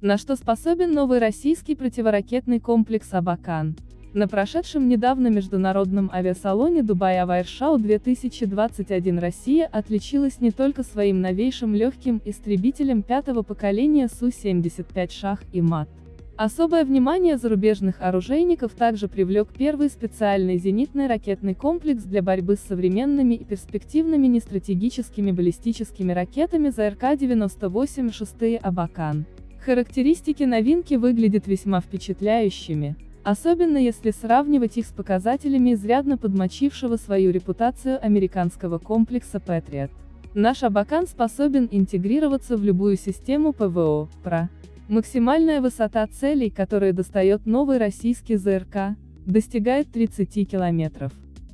На что способен новый российский противоракетный комплекс «Абакан». На прошедшем недавно международном авиасалоне Дубай Авайршау 2021 Россия отличилась не только своим новейшим легким истребителем пятого поколения Су-75 «Шах» и МАТ. Особое внимание зарубежных оружейников также привлек первый специальный зенитный ракетный комплекс для борьбы с современными и перспективными нестратегическими баллистическими ракетами ЗРК-98 «Шестые Абакан». Характеристики новинки выглядят весьма впечатляющими. Особенно если сравнивать их с показателями изрядно подмочившего свою репутацию американского комплекса Patriot. Наш Абакан способен интегрироваться в любую систему ПВО, ПРО. Максимальная высота целей, которые достает новый российский ЗРК, достигает 30 километров.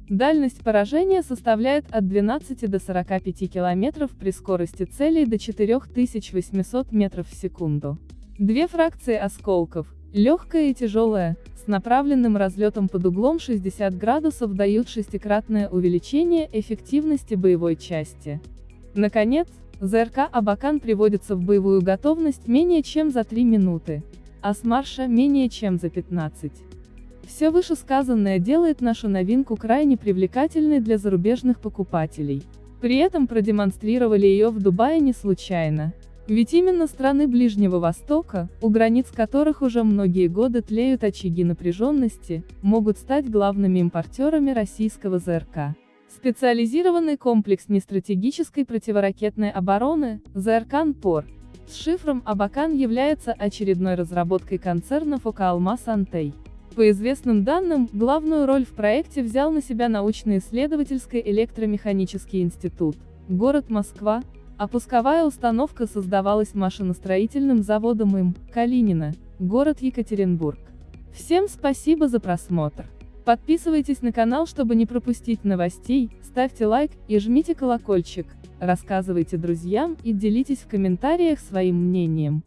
Дальность поражения составляет от 12 до 45 километров при скорости целей до 4800 метров в секунду. Две фракции осколков, легкая и тяжелая, с направленным разлетом под углом 60 градусов дают шестикратное увеличение эффективности боевой части. Наконец, ЗРК «Абакан» приводится в боевую готовность менее чем за 3 минуты, а с марша менее чем за 15. Все вышесказанное делает нашу новинку крайне привлекательной для зарубежных покупателей. При этом продемонстрировали ее в Дубае не случайно. Ведь именно страны Ближнего Востока, у границ которых уже многие годы тлеют очаги напряженности, могут стать главными импортерами российского ЗРК. Специализированный комплекс нестратегической противоракетной обороны, ЗРК-НПОР, с шифром Абакан является очередной разработкой концерна Фокалма Сантей. По известным данным, главную роль в проекте взял на себя научно-исследовательский электромеханический институт, город Москва, а пусковая установка создавалась машиностроительным заводом им, Калинина, город Екатеринбург. Всем спасибо за просмотр. Подписывайтесь на канал, чтобы не пропустить новостей, ставьте лайк и жмите колокольчик, рассказывайте друзьям и делитесь в комментариях своим мнением.